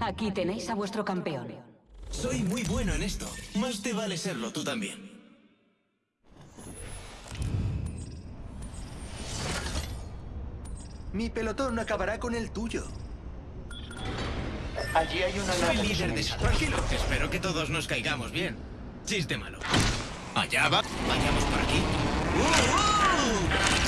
Aquí tenéis a vuestro campeón. Soy muy bueno en esto. Más te vale serlo tú también. Mi pelotón acabará con el tuyo. Allí hay una Soy nave líder de. Tranquilo. Espero que todos nos caigamos bien. Chiste malo. Allá va. Vayamos por aquí. ¡Uh, uh!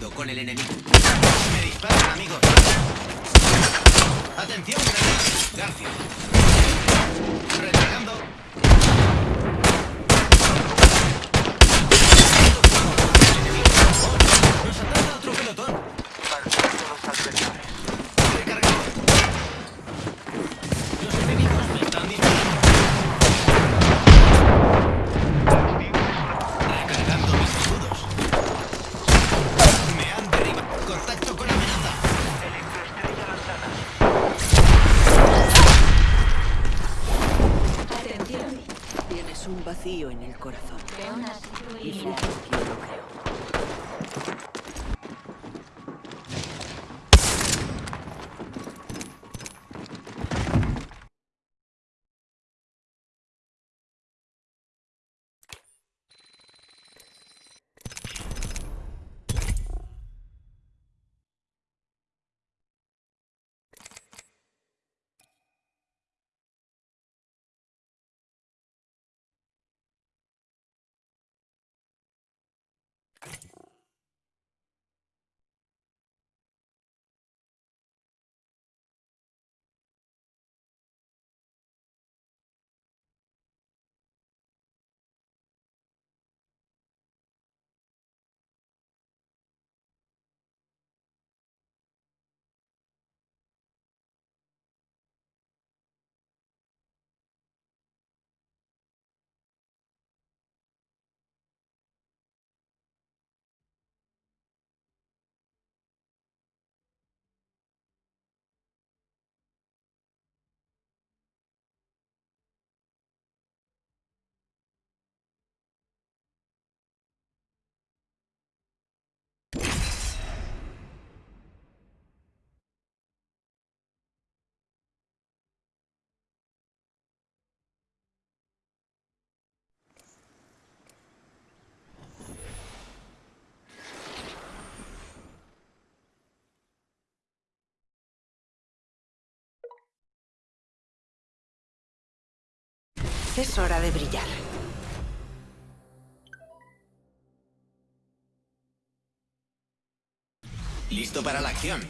Con el enemigo. Me disparan, amigos. Atención, granada. García. Un vacío en el corazón. Y lo creo. Es hora de brillar. Listo para la acción.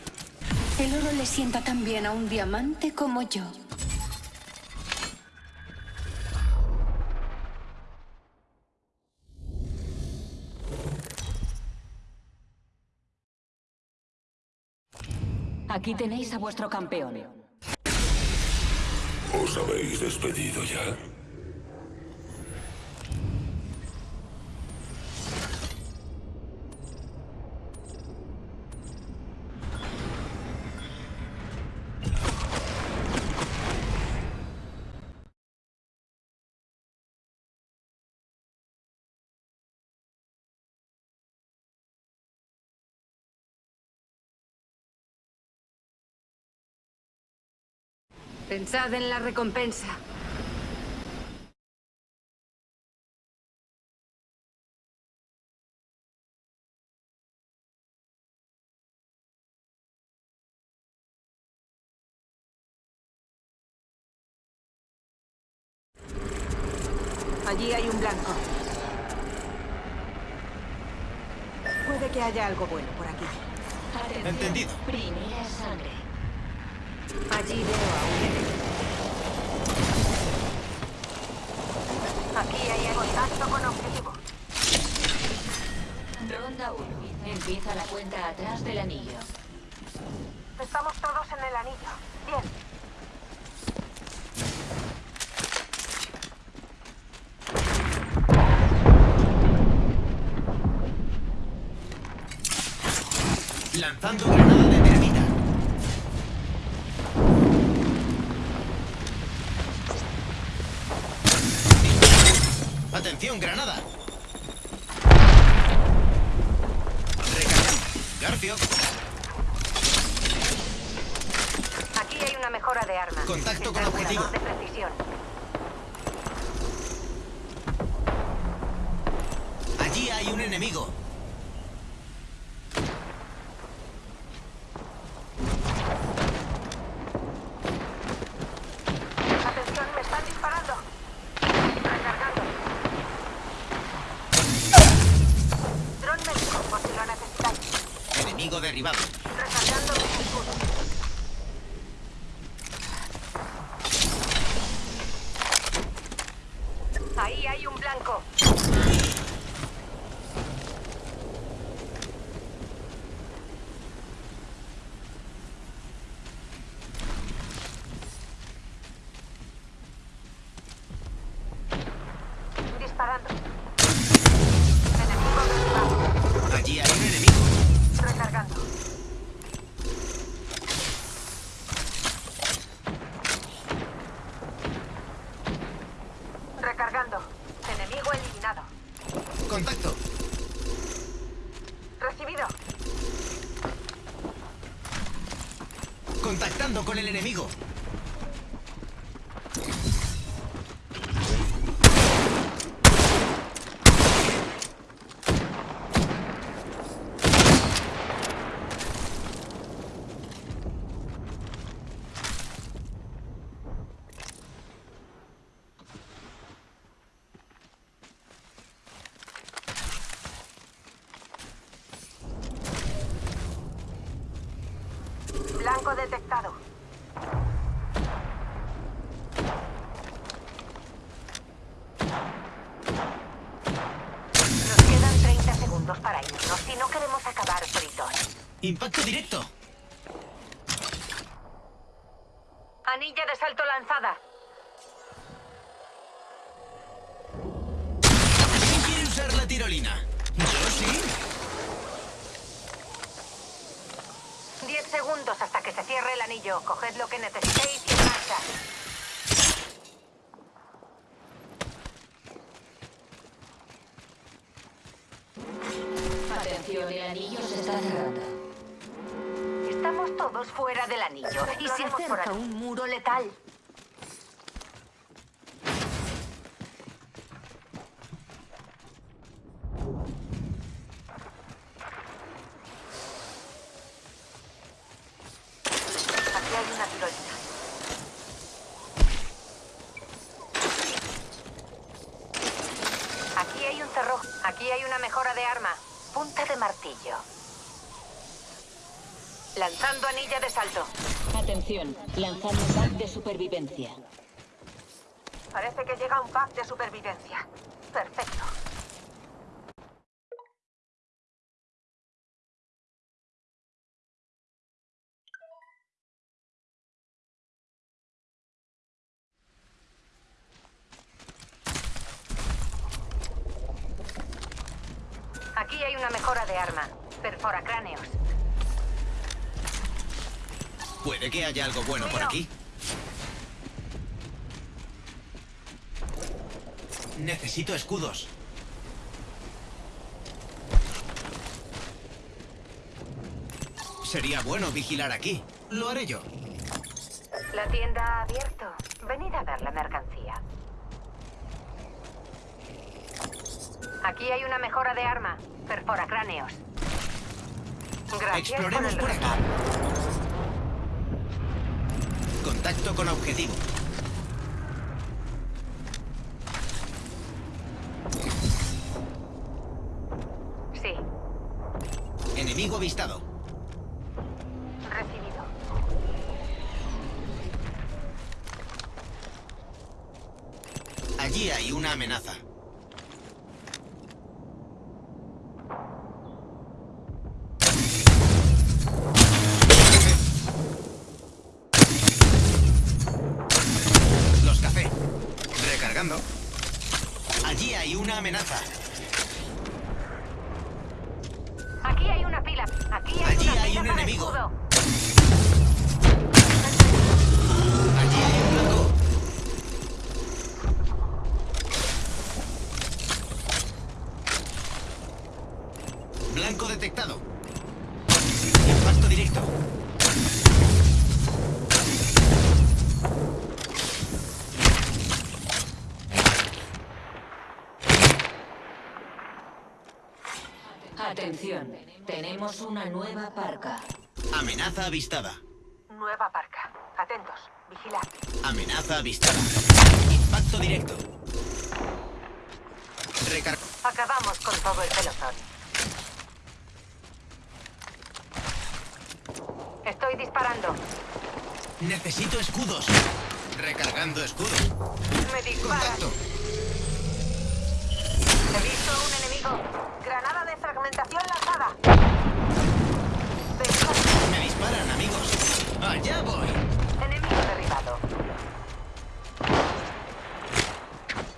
El oro le sienta tan bien a un diamante como yo. Aquí tenéis a vuestro campeón. ¿Os habéis despedido ya? Pensad en la recompensa. Allí hay un blanco. Puede que haya algo bueno por aquí. Atención. Entendido. Primera sangre. Allí veo a un Aquí hay algo contacto con objetivo. Ronda 1. Empieza la cuenta atrás del anillo. Estamos todos en el anillo. Bien. Lanzando... ¡Atención, granada! Recargando. Garfio, Aquí hay una mejora de arma. Contacto con objetivo. de precisión. allí hay un enemigo. Atención, me están disparando. Recargando. Dron médico, por si lo necesitáis. Enemigo derribado. Recargando mis escudos. Ahí hay un blanco. Disparando. Enemigo derribado. Allí hay un enemigo. Recargando. Recargando. Enemigo eliminado. Contacto. Recibido. Contactando con el enemigo. Blanco detectado. Nos quedan 30 segundos para irnos si no queremos acabar fritos. Impacto directo. Anilla de salto lanzada. ¿Quién quiere usar la tirolina? Yo sí. 10 segundos hasta que se cierre el anillo. Coged lo que necesitéis y marcha. Atención, el anillo se está cerrando. Estamos todos fuera del anillo y se acerca un muro letal. Aquí hay una tirolina. Aquí hay un cerrojo. Aquí hay una mejora de arma. Punta de martillo. Lanzando anilla de salto. Atención, lanzando pack de supervivencia. Parece que llega un pack de supervivencia. Perfecto. Aquí hay una mejora de arma. Perfora cráneos. Puede que haya algo bueno por aquí. Necesito escudos. Sería bueno vigilar aquí. Lo haré yo. La tienda ha abierto. Venid a ver la mercancía. Aquí hay una mejora de arma. Perfora cráneos. Gracias Exploremos por el regalo. Contacto con objetivo. Sí, Enemigo avistado. recibido. Allí hay una amenaza. Amenaza. Atención, tenemos una nueva parca. Amenaza avistada. Nueva parca. Atentos. Vigilad. Amenaza avistada. Impacto directo. Recar... Acabamos con todo el pelotón. Estoy disparando. Necesito escudos. Recargando escudos. Me disparan. Contacto. He visto un enemigo. Granada fragmentación lanzada. Me disparan, amigos. Allá voy. Enemigo derribado.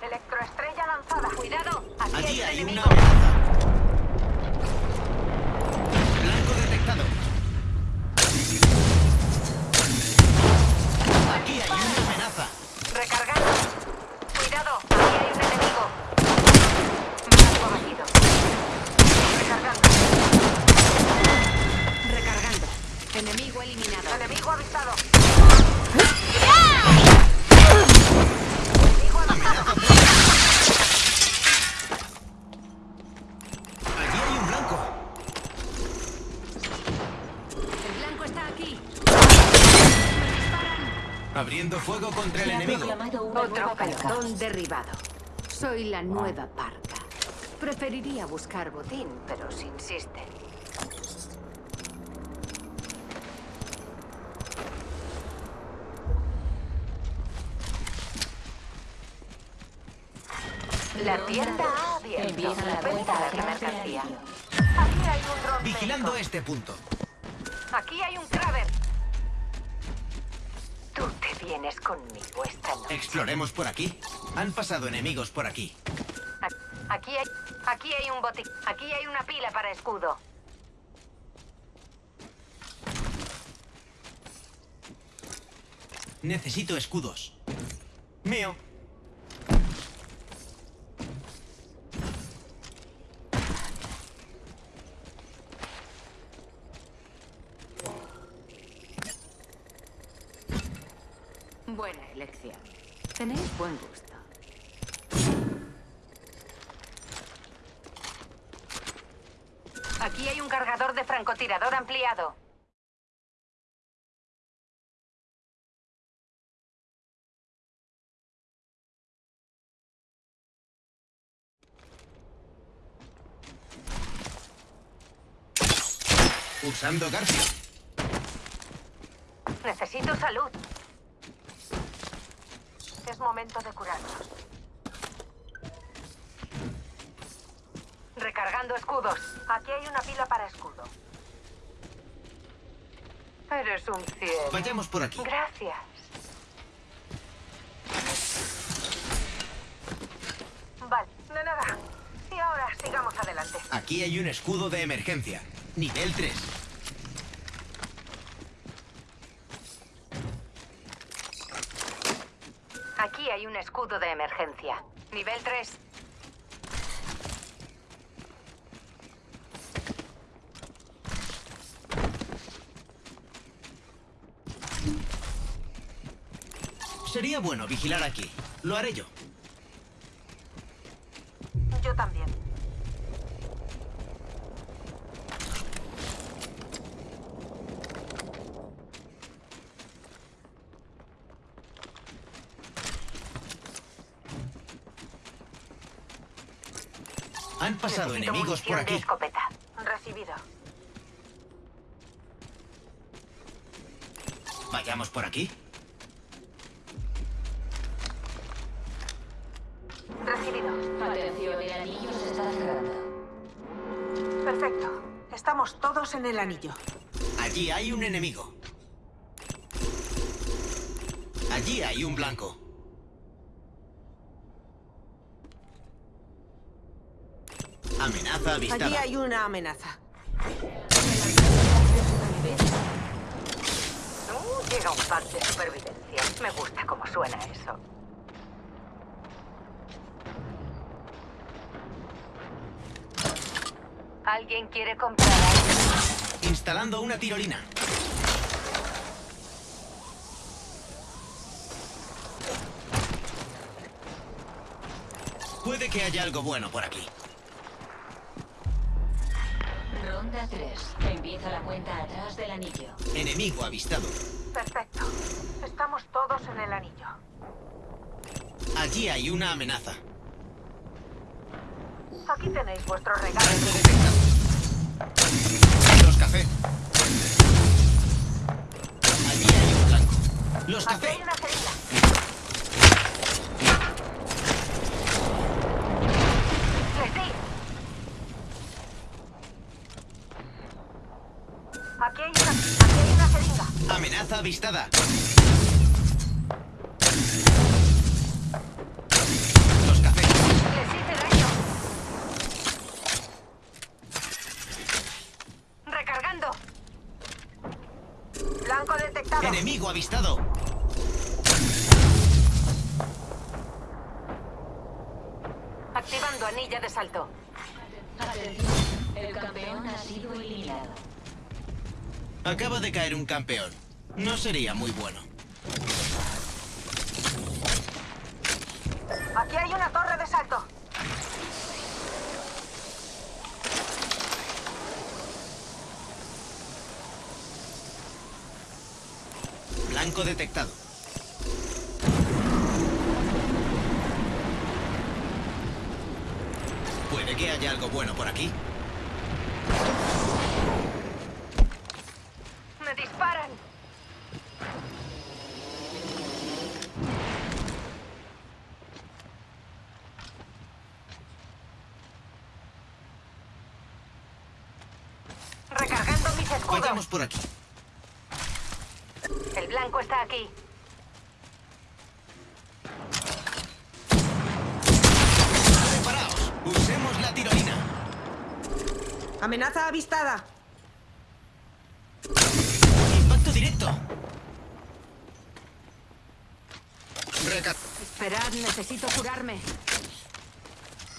Electroestrella lanzada. Cuidado. Aquí Allí hay hay una Abriendo fuego contra el enemigo. Otro pelotón derribado. Soy la nueva parca. Preferiría buscar botín, pero si insiste. La tienda ha abierto. La Venta de mercancía. Aquí hay un dron Vigilando médico. este punto. Aquí hay un Kraber. Vienes conmigo esta noche. Exploremos por aquí. Han pasado enemigos por aquí. Aquí hay, aquí hay un botín. Aquí hay una pila para escudo. Necesito escudos. Mío. Buena elección. Tenéis buen gusto. Aquí hay un cargador de francotirador ampliado. Usando Garfio. Necesito salud. Es momento de curarnos. Recargando escudos. Aquí hay una pila para escudo. Eres un cielo. Vayamos por aquí. Gracias. Vale, de nada. Y ahora sigamos adelante. Aquí hay un escudo de emergencia. Nivel 3. Aquí de emergencia. Nivel 3. Sería bueno vigilar aquí. Lo haré yo. Yo también. Han pasado Necesito enemigos por munición de aquí. escopeta. Recibido. Vayamos por aquí. Recibido. Atención, el anillo se está cerrando. Perfecto. Estamos todos en el anillo. Allí hay un enemigo. Allí hay un blanco. Amenaza avistada. Aquí hay una amenaza. Llega un pack de supervivencia. Me gusta cómo suena eso. ¿Alguien quiere comprar algo? Instalando una tirolina. Puede que haya algo bueno por aquí. Ronda 3. Empieza la cuenta atrás del anillo. Enemigo avistado. Perfecto. Estamos todos en el anillo. Allí hay una amenaza. Aquí tenéis vuestro regalo. Detectado. Los café. Allí hay un blanco. Los Aquí café. hay una jeringa. Les di. Aquí hay una, aquí hay una jeringa. Amenaza avistada. Los café. Les hice daño. Recargando. Blanco detectado. Enemigo avistado. Activando anilla de salto. Atención. El campeón ha sido eliminado. Acaba de caer un campeón. No sería muy bueno. Aquí hay una torre de salto. Blanco detectado. Puede que haya algo bueno por aquí. Me disparan. Vayamos por aquí. El blanco está aquí. Preparaos. Usemos la tirolina. Amenaza avistada. Impacto directo. Reca- Esperad, necesito curarme.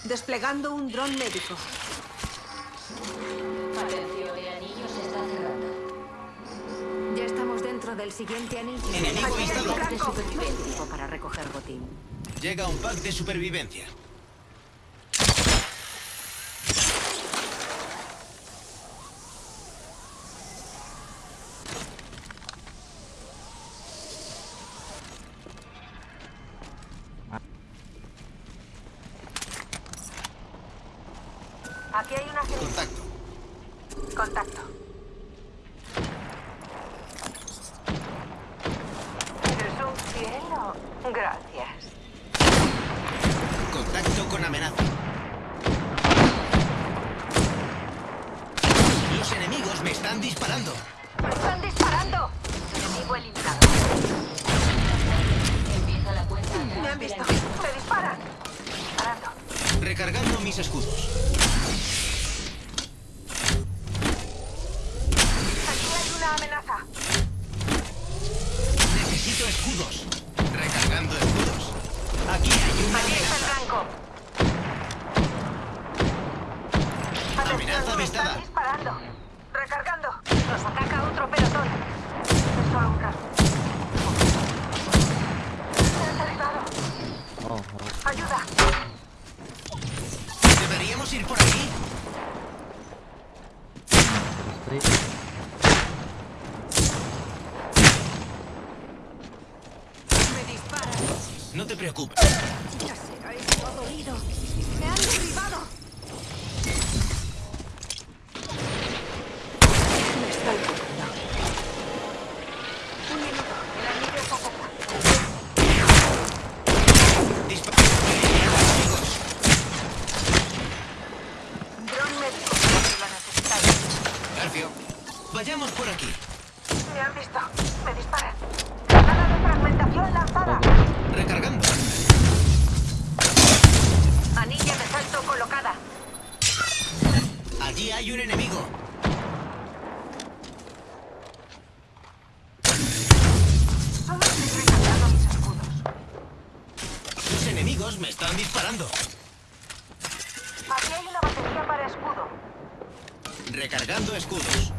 Desplegando un dron médico. Siguiente anillo. Enemigo pack de supervivencia para recoger botín. Llega un pack de supervivencia. Aquí hay una. Contacto. Mis escudos. Aquí hay una amenaza. Necesito escudos. Aquí hay una batería para escudo. Recargando escudos.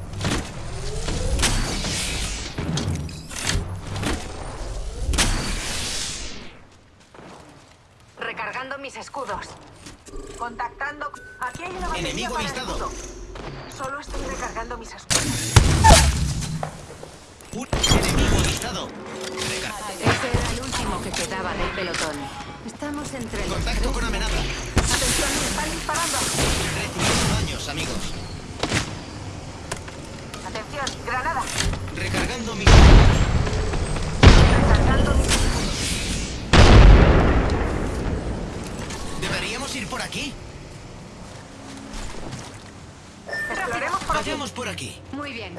Recargando mis escudos. Contactando. Aquí hay una batería Enemigo para avistado. escudo. Solo estoy recargando mis escudos. Un enemigo avistado. Recar- Ese era el último que quedaba del pelotón. Estamos entre los Contacto con amenaza. Me están disparando. Recibiendo daños, amigos. Atención, granada. Recargando mis... Recargando mis ¿Deberíamos ir por aquí? Exploremos por aquí. Vayamos por aquí. Muy bien.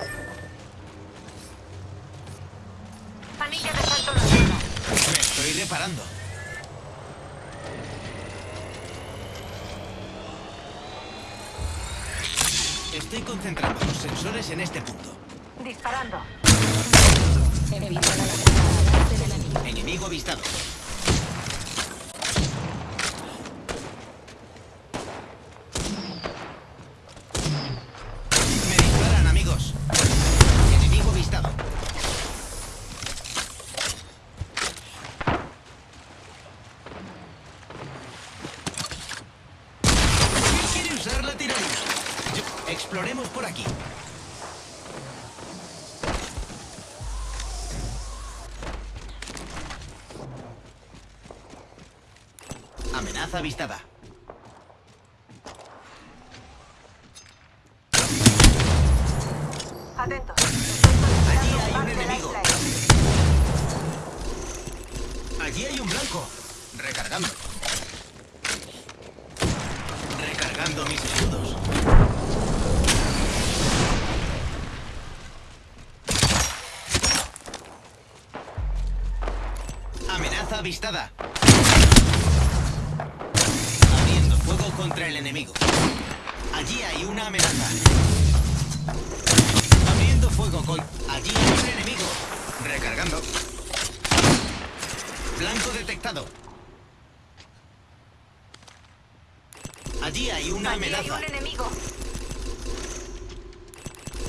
Anilla de salto lanzano. Me estoy reparando. Estoy concentrando los sensores en este punto. Disparando. Evita la. Enemigo avistado. Me disparan, amigos. Enemigo avistado. ¿Quién quiere usar la tiranía? Exploremos por aquí. Amenaza avistada. Enemigo. Allí hay una amenaza. Abriendo fuego con... Allí hay un enemigo. Recargando. Blanco detectado. Allí hay una Allí hay amenaza. un enemigo.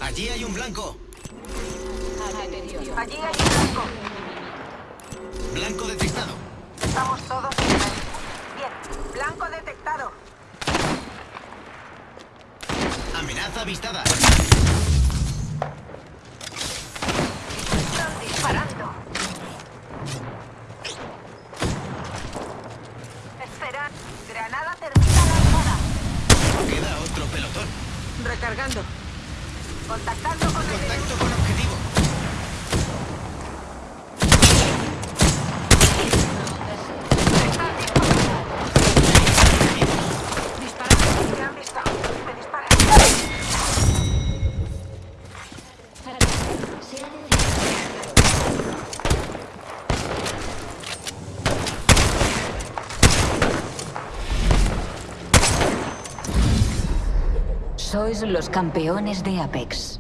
Allí hay un blanco. Atención. Allí hay un blanco. Blanco detectado. Estamos todos. Bien. Blanco detectado. Amenaza avistada. Están disparando. Espera. Granada termina lanzada. Queda otro pelotón. Recargando. Contactando con el. Contacto con objetivo. Están disparando. Disparando. Me han visto. Me disparan. Se ha detenido. Los campeones de Apex.